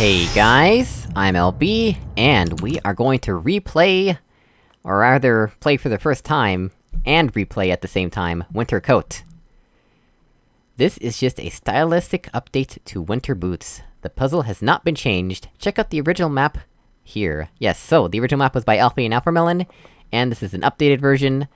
Hey guys, I'm LB, and we are going to replay, or rather, play for the first time, and replay at the same time, Winter Coat. This is just a stylistic update to Winter Boots. The puzzle has not been changed, check out the original map here. Yes, so, the original map was by Alfie and Alphamelon, and this is an updated version,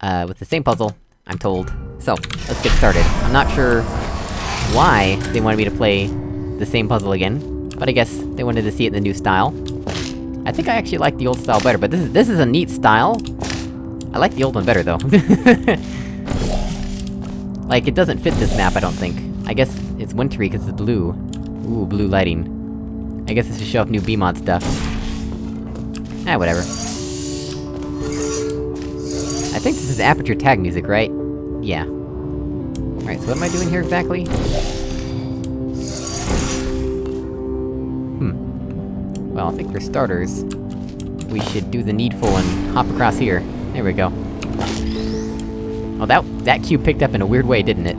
uh, with the same puzzle, I'm told. So, let's get started. I'm not sure why they wanted me to play the same puzzle again, but I guess they wanted to see it in the new style. I think I actually like the old style better, but this is- this is a neat style. I like the old one better, though. like, it doesn't fit this map, I don't think. I guess it's wintry because it's blue. Ooh, blue lighting. I guess this to show off new BEEmod stuff. Ah, whatever. I think this is Aperture tag music, right? Yeah. Alright, so what am I doing here exactly? Well, I think for starters, we should do the needful and hop across here. There we go. Oh, that- that cube picked up in a weird way, didn't it?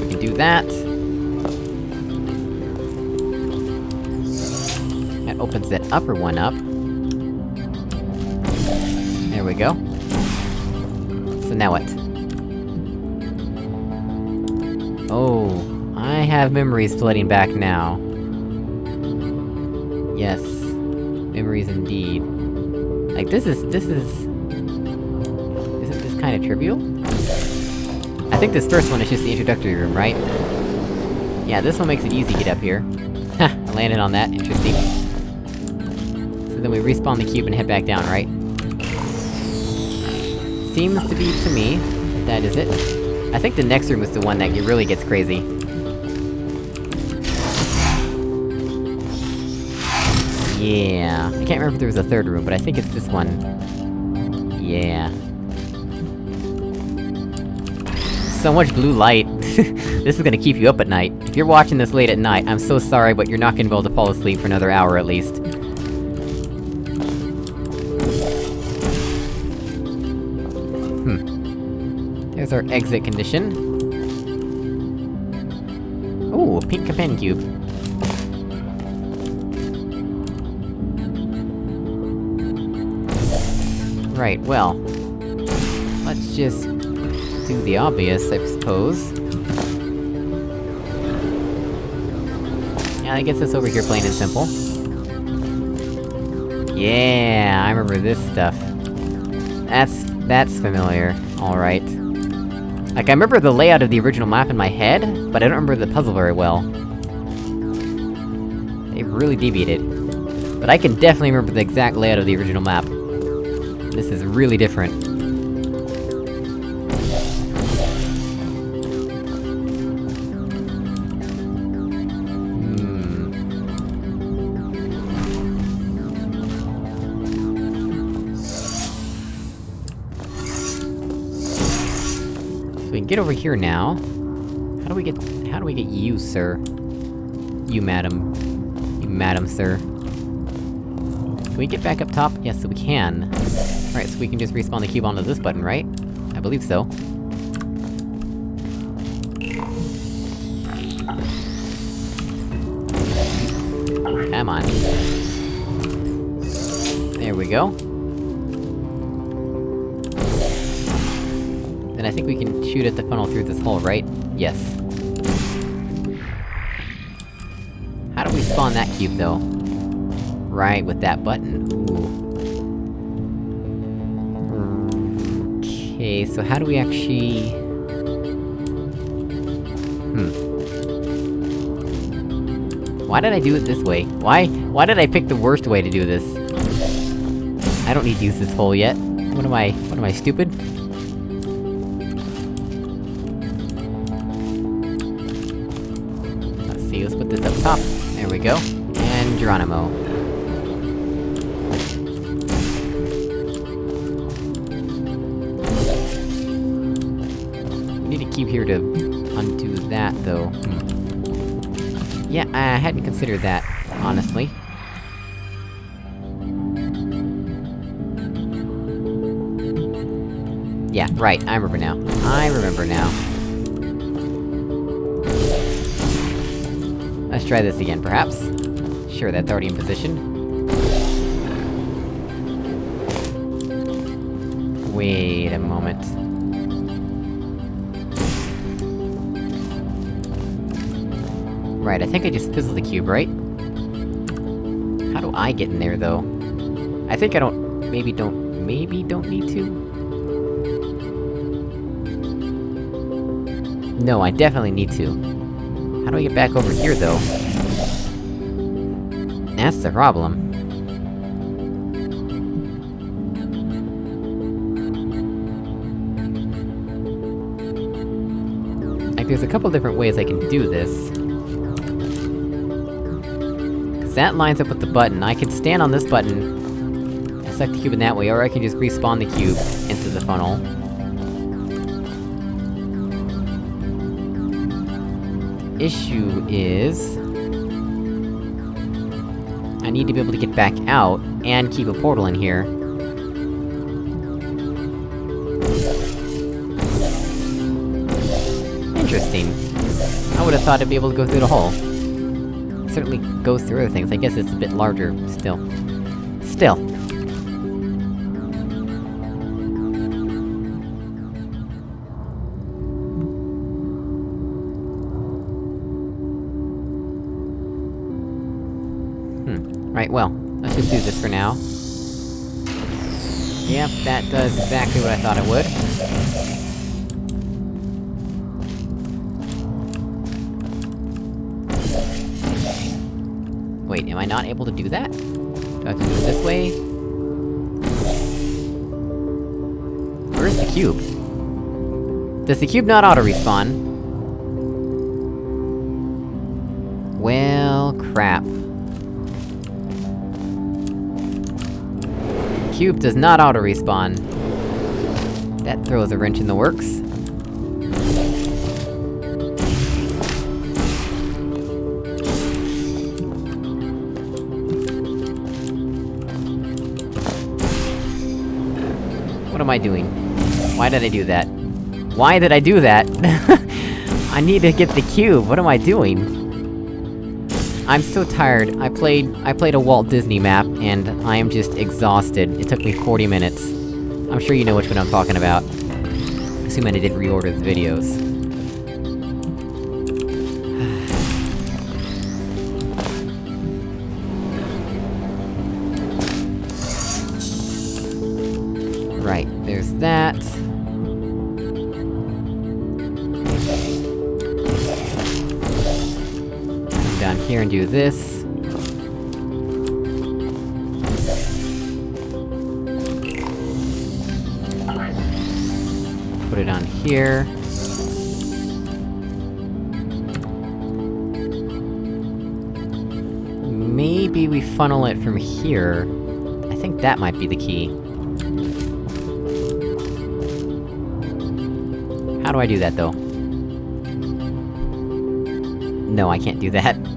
We can do that. That opens that upper one up. There we go. So now what? Oh, I have memories flooding back now. Yes. Memories indeed. Like, this is- this is... Isn't this kinda trivial? I think this first one is just the introductory room, right? Yeah, this one makes it easy to get up here. Ha! I landed on that, interesting. So then we respawn the cube and head back down, right? Seems to be to me, that is it. I think the next room is the one that really gets crazy. Yeah... I can't remember if there was a third room, but I think it's this one. Yeah... So much blue light. this is gonna keep you up at night. If you're watching this late at night, I'm so sorry, but you're not gonna be able to fall asleep for another hour at least. Hmm. There's our exit condition. Ooh, a pink companion cube. Right, well... Let's just... do the obvious, I suppose. Yeah, that gets us over here plain and simple. Yeah, I remember this stuff. That's... that's familiar. Alright. Like, I remember the layout of the original map in my head, but I don't remember the puzzle very well. They've really deviated. But I can definitely remember the exact layout of the original map. This is really different. Hmm... So we can get over here now. How do we get- how do we get you, sir? You, madam. You, madam, sir. Can we get back up top? Yes, we can. Alright, so we can just respawn the cube onto this button, right? I believe so. Come on. There we go. Then I think we can shoot at the funnel through this hole, right? Yes. How do we spawn that cube, though? Right, with that button. Okay, so how do we actually... Hmm. Why did I do it this way? Why- why did I pick the worst way to do this? I don't need to use this hole yet. What am I- what am I, stupid? Let's see, let's put this up top. There we go. And Geronimo. here to undo that, though. Hmm. Yeah, I hadn't considered that, honestly. Yeah, right, I remember now. I remember now. Let's try this again, perhaps? Sure, that's already in position. Wait a moment. Right, I think I just fizzled the cube, right? How do I get in there, though? I think I don't... maybe don't... maybe don't need to? No, I definitely need to. How do I get back over here, though? That's the problem. Like, there's a couple different ways I can do this. Cause that lines up with the button. I can stand on this button, select the cube in that way, or I can just respawn the cube into the funnel. Issue is... I need to be able to get back out, and keep a portal in here. Interesting. I would've thought I'd be able to go through the hole. Certainly goes through other things, I guess it's a bit larger, still. Still. Hmm. Right, well, let's just do this for now. Yep, that does exactly what I thought it would. I not able to do that? Do I have to do it this way? Where's the cube? Does the cube not auto-respawn? Well, crap. Cube does not auto-respawn. That throws a wrench in the works. What am I doing? Why did I do that? Why did I do that? I need to get the cube, what am I doing? I'm so tired, I played- I played a Walt Disney map, and I am just exhausted. It took me 40 minutes. I'm sure you know which one I'm talking about. Assuming I didn't reorder the videos. Do this. Put it on here. Maybe we funnel it from here. I think that might be the key. How do I do that, though? No, I can't do that.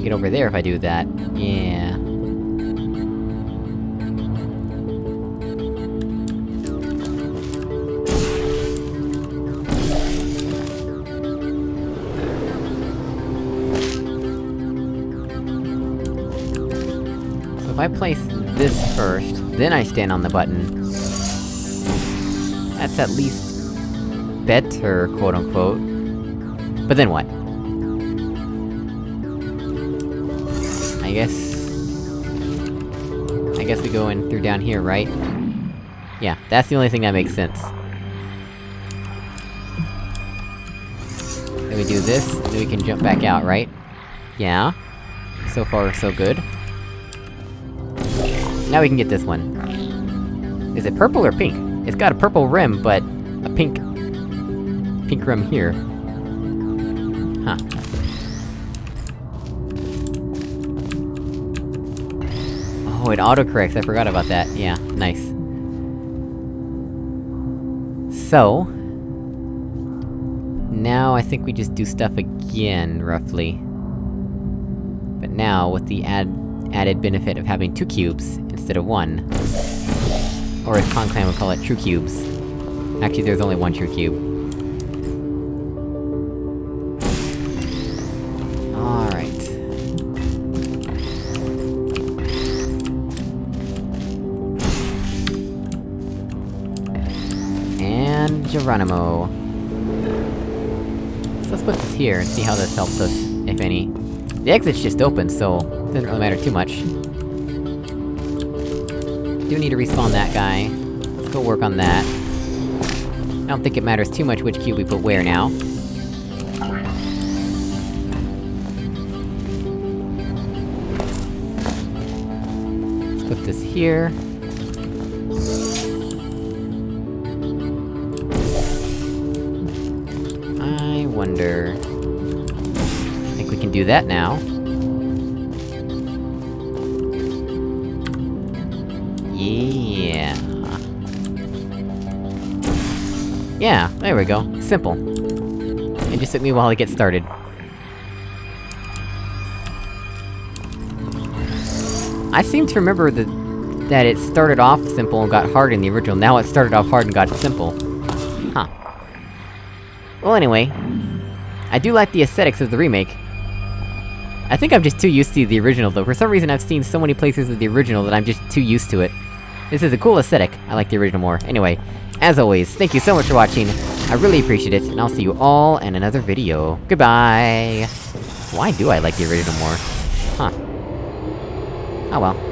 Can't get over there if I do that. Yeah... So if I place this first, then I stand on the button... That's at least... better, quote-unquote. But then what? I guess... I guess we go in through down here, right? Yeah, that's the only thing that makes sense. Then we do this, then we can jump back out, right? Yeah. So far, so good. Now we can get this one. Is it purple or pink? It's got a purple rim, but... a pink... pink rim here. Huh. Oh, it autocorrects, I forgot about that. Yeah, nice. So... Now I think we just do stuff again, roughly. But now, with the add added benefit of having two cubes, instead of one. Or as Conclan would call it, true cubes. Actually, there's only one true cube. Geronimo. So let's put this here and see how this helps us, if any. The exit's just open, so... it doesn't really matter too much. Do need to respawn that guy. Let's go work on that. I don't think it matters too much which cube we put where now. Let's put this here. Do that now. Yeah... Yeah, there we go. Simple. It just took me a while to get started. I seem to remember that- that it started off simple and got hard in the original, now it started off hard and got simple. Huh. Well anyway... I do like the aesthetics of the remake. I think I'm just too used to the original though, for some reason I've seen so many places of the original that I'm just too used to it. This is a cool aesthetic, I like the original more. Anyway, as always, thank you so much for watching, I really appreciate it, and I'll see you all in another video. Goodbye! Why do I like the original more? Huh. Oh well.